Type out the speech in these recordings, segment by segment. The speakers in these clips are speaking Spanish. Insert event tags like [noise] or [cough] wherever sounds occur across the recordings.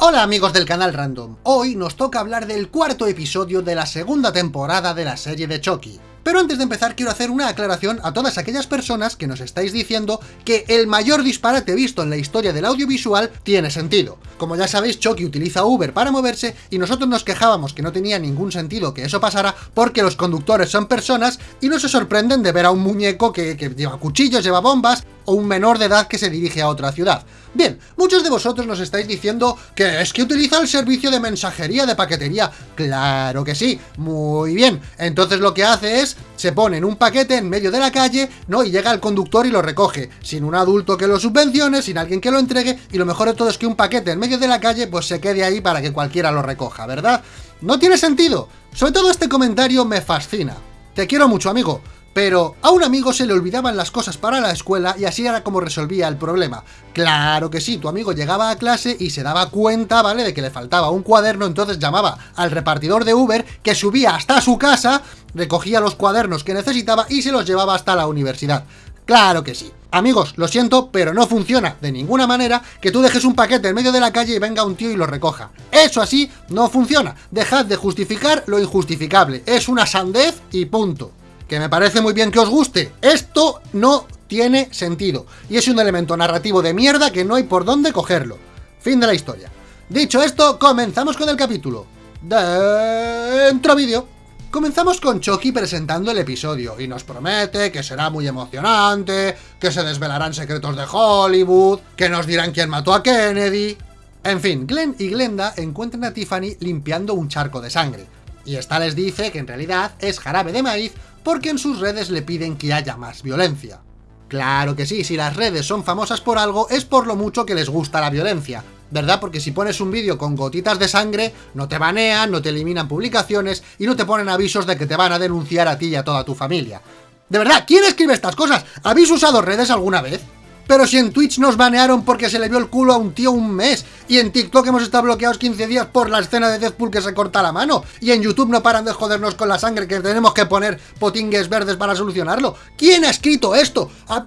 Hola amigos del canal Random, hoy nos toca hablar del cuarto episodio de la segunda temporada de la serie de Chucky. Pero antes de empezar quiero hacer una aclaración a todas aquellas personas que nos estáis diciendo que el mayor disparate visto en la historia del audiovisual tiene sentido. Como ya sabéis, Chucky utiliza Uber para moverse y nosotros nos quejábamos que no tenía ningún sentido que eso pasara porque los conductores son personas y no se sorprenden de ver a un muñeco que, lleva cuchillos, lleva bombas o un menor de edad que se dirige a otra ciudad. Bien, muchos de vosotros nos estáis diciendo que es que utiliza el servicio de mensajería de paquetería. Claro que sí, muy bien. Entonces lo que hace es, se pone en un paquete en medio de la calle, ¿no? Y llega el conductor y lo recoge, sin un adulto que lo subvencione, sin alguien que lo entregue, y lo mejor de todo es que un paquete en medio de la calle, pues se quede ahí para que cualquiera lo recoja, ¿verdad? No tiene sentido. Sobre todo este comentario me fascina. Te quiero mucho, amigo. Pero a un amigo se le olvidaban las cosas para la escuela y así era como resolvía el problema. Claro que sí, tu amigo llegaba a clase y se daba cuenta, ¿vale?, de que le faltaba un cuaderno, entonces llamaba al repartidor de Uber, que subía hasta su casa, recogía los cuadernos que necesitaba y se los llevaba hasta la universidad. Claro que sí. Amigos, lo siento, pero no funciona de ninguna manera que tú dejes un paquete en medio de la calle y venga un tío y lo recoja. Eso así no funciona. Dejad de justificar lo injustificable. Es una sandez y punto que me parece muy bien que os guste. Esto no tiene sentido. Y es un elemento narrativo de mierda que no hay por dónde cogerlo. Fin de la historia. Dicho esto, comenzamos con el capítulo. Dentro vídeo. Comenzamos con Chucky presentando el episodio, y nos promete que será muy emocionante, que se desvelarán secretos de Hollywood, que nos dirán quién mató a Kennedy... En fin, Glenn y Glenda encuentran a Tiffany limpiando un charco de sangre, y esta les dice que en realidad es jarabe de maíz porque en sus redes le piden que haya más violencia. Claro que sí, si las redes son famosas por algo, es por lo mucho que les gusta la violencia, ¿verdad? Porque si pones un vídeo con gotitas de sangre, no te banean, no te eliminan publicaciones y no te ponen avisos de que te van a denunciar a ti y a toda tu familia. De verdad, ¿quién escribe estas cosas? ¿Habéis usado redes alguna vez? Pero si en Twitch nos banearon porque se le vio el culo a un tío un mes, y en TikTok hemos estado bloqueados 15 días por la escena de Deadpool que se corta la mano, y en YouTube no paran de jodernos con la sangre que tenemos que poner potingues verdes para solucionarlo. ¿Quién ha escrito esto? Ah,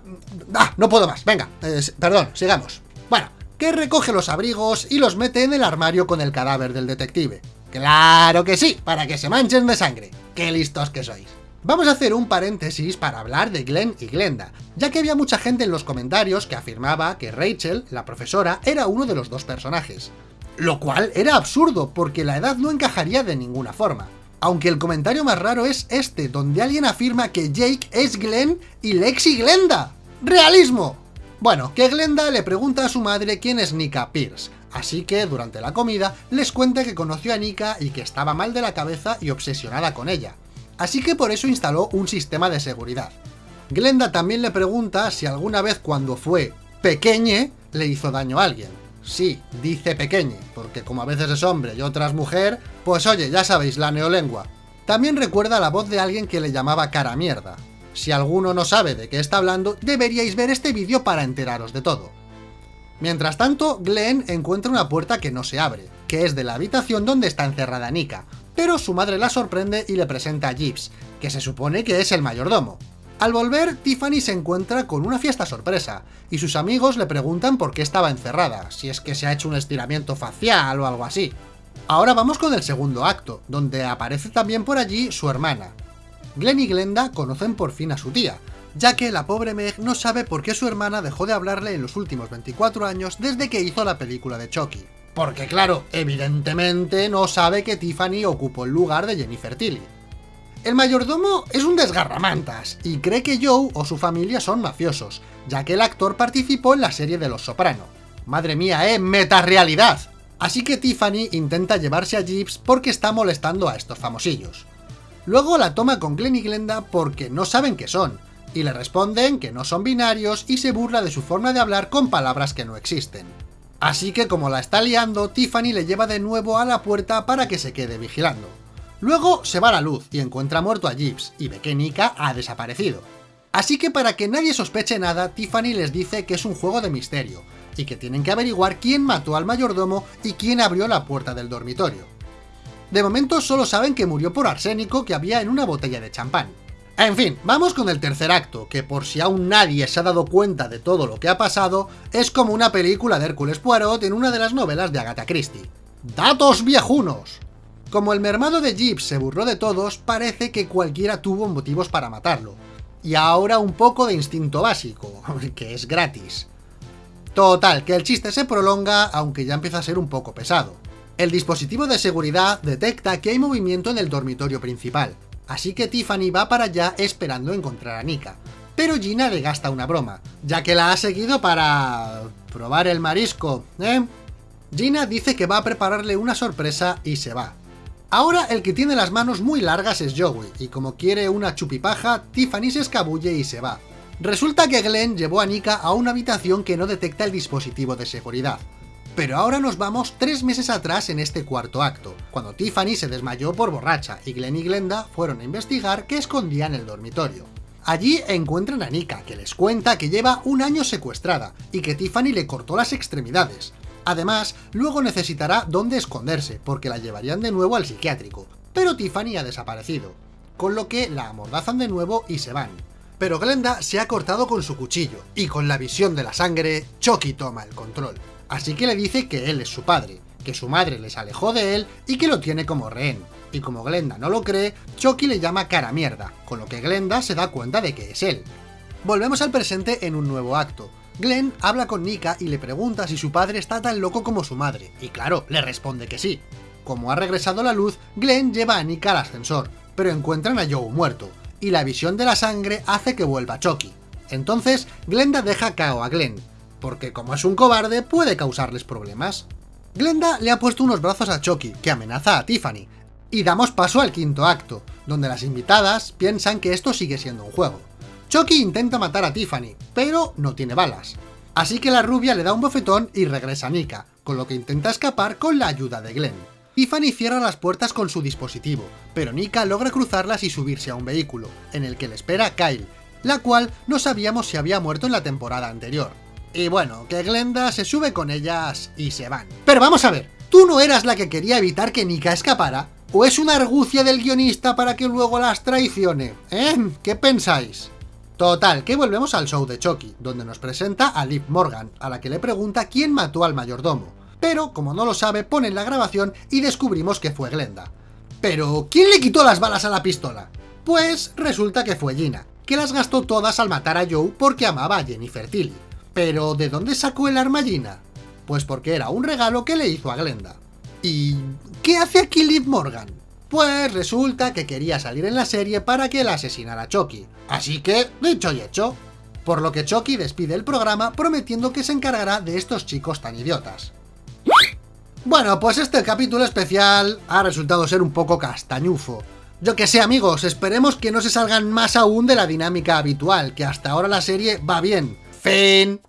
ah no puedo más, venga, perdón, sigamos. Bueno, que recoge los abrigos y los mete en el armario con el cadáver del detective. ¡Claro que sí! Para que se manchen de sangre. ¡Qué listos que sois! Vamos a hacer un paréntesis para hablar de Glenn y Glenda, ya que había mucha gente en los comentarios que afirmaba que Rachel, la profesora, era uno de los dos personajes. Lo cual era absurdo, porque la edad no encajaría de ninguna forma. Aunque el comentario más raro es este, donde alguien afirma que Jake es Glenn y Lexi Glenda. ¡Realismo! Bueno, que Glenda le pregunta a su madre quién es Nika Pierce, así que durante la comida les cuenta que conoció a Nika y que estaba mal de la cabeza y obsesionada con ella así que por eso instaló un sistema de seguridad. Glenda también le pregunta si alguna vez cuando fue pequeñe le hizo daño a alguien. Sí, dice pequeñe, porque como a veces es hombre y otras mujer, pues oye, ya sabéis, la neolengua. También recuerda la voz de alguien que le llamaba cara mierda. Si alguno no sabe de qué está hablando, deberíais ver este vídeo para enteraros de todo. Mientras tanto, Glenn encuentra una puerta que no se abre, que es de la habitación donde está encerrada Nika, pero su madre la sorprende y le presenta a Gibbs, que se supone que es el mayordomo. Al volver, Tiffany se encuentra con una fiesta sorpresa, y sus amigos le preguntan por qué estaba encerrada, si es que se ha hecho un estiramiento facial o algo así. Ahora vamos con el segundo acto, donde aparece también por allí su hermana. Glenn y Glenda conocen por fin a su tía, ya que la pobre Meg no sabe por qué su hermana dejó de hablarle en los últimos 24 años desde que hizo la película de Chucky. Porque claro, evidentemente no sabe que Tiffany ocupó el lugar de Jennifer Tilly. El mayordomo es un desgarramantas, y cree que Joe o su familia son mafiosos, ya que el actor participó en la serie de Los Soprano. Madre mía, eh, metarealidad. Así que Tiffany intenta llevarse a Gibbs porque está molestando a estos famosillos. Luego la toma con Glenn y Glenda porque no saben qué son, y le responden que no son binarios y se burla de su forma de hablar con palabras que no existen. Así que como la está liando, Tiffany le lleva de nuevo a la puerta para que se quede vigilando. Luego se va la luz y encuentra muerto a Gibbs, y ve que Nika ha desaparecido. Así que para que nadie sospeche nada, Tiffany les dice que es un juego de misterio, y que tienen que averiguar quién mató al mayordomo y quién abrió la puerta del dormitorio. De momento solo saben que murió por arsénico que había en una botella de champán. En fin, vamos con el tercer acto, que por si aún nadie se ha dado cuenta de todo lo que ha pasado, es como una película de Hércules Poirot en una de las novelas de Agatha Christie. ¡Datos viejunos! Como el mermado de Jeeves se burló de todos, parece que cualquiera tuvo motivos para matarlo. Y ahora un poco de instinto básico, [laughs] que es gratis. Total, que el chiste se prolonga, aunque ya empieza a ser un poco pesado. El dispositivo de seguridad detecta que hay movimiento en el dormitorio principal, así que Tiffany va para allá esperando encontrar a Nika. Pero Gina le gasta una broma, ya que la ha seguido para... probar el marisco, ¿eh? Gina dice que va a prepararle una sorpresa y se va. Ahora el que tiene las manos muy largas es Joey, y como quiere una chupipaja, Tiffany se escabulle y se va. Resulta que Glenn llevó a Nika a una habitación que no detecta el dispositivo de seguridad. Pero ahora nos vamos tres meses atrás en este cuarto acto, cuando Tiffany se desmayó por borracha y Glenn y Glenda fueron a investigar qué escondía en el dormitorio. Allí encuentran a Nika, que les cuenta que lleva un año secuestrada y que Tiffany le cortó las extremidades, Además, luego necesitará dónde esconderse, porque la llevarían de nuevo al psiquiátrico. Pero Tiffany ha desaparecido, con lo que la amordazan de nuevo y se van. Pero Glenda se ha cortado con su cuchillo, y con la visión de la sangre, Chucky toma el control. Así que le dice que él es su padre, que su madre les alejó de él y que lo tiene como rehén. Y como Glenda no lo cree, Chucky le llama cara mierda, con lo que Glenda se da cuenta de que es él. Volvemos al presente en un nuevo acto, Glenn habla con Nika y le pregunta si su padre está tan loco como su madre, y claro, le responde que sí. Como ha regresado la luz, Glenn lleva a Nika al ascensor, pero encuentran a Joe muerto, y la visión de la sangre hace que vuelva Chucky. Entonces, Glenda deja cao a Glenn, porque como es un cobarde puede causarles problemas. Glenda le ha puesto unos brazos a Chucky, que amenaza a Tiffany, y damos paso al quinto acto, donde las invitadas piensan que esto sigue siendo un juego. Chucky intenta matar a Tiffany, pero no tiene balas. Así que la rubia le da un bofetón y regresa a Nika, con lo que intenta escapar con la ayuda de Glenn. Tiffany cierra las puertas con su dispositivo, pero Nika logra cruzarlas y subirse a un vehículo, en el que le espera Kyle, la cual no sabíamos si había muerto en la temporada anterior. Y bueno, que Glenda se sube con ellas y se van. Pero vamos a ver, ¿tú no eras la que quería evitar que Nika escapara? ¿O es una argucia del guionista para que luego las traicione? ¿Eh? ¿Qué pensáis? Total, que volvemos al show de Chucky, donde nos presenta a Liv Morgan, a la que le pregunta quién mató al mayordomo. Pero, como no lo sabe, ponen la grabación y descubrimos que fue Glenda. Pero, ¿quién le quitó las balas a la pistola? Pues resulta que fue Gina, que las gastó todas al matar a Joe porque amaba a Jennifer Tilly. Pero, ¿de dónde sacó el arma? Pues porque era un regalo que le hizo a Glenda. ¿Y qué hace aquí Liv Morgan? Pues resulta que quería salir en la serie para que la asesinara Chucky. Así que, dicho y hecho. Por lo que Chucky despide el programa prometiendo que se encargará de estos chicos tan idiotas. Bueno, pues este capítulo especial ha resultado ser un poco castañufo. Yo que sé amigos, esperemos que no se salgan más aún de la dinámica habitual, que hasta ahora la serie va bien. Fin.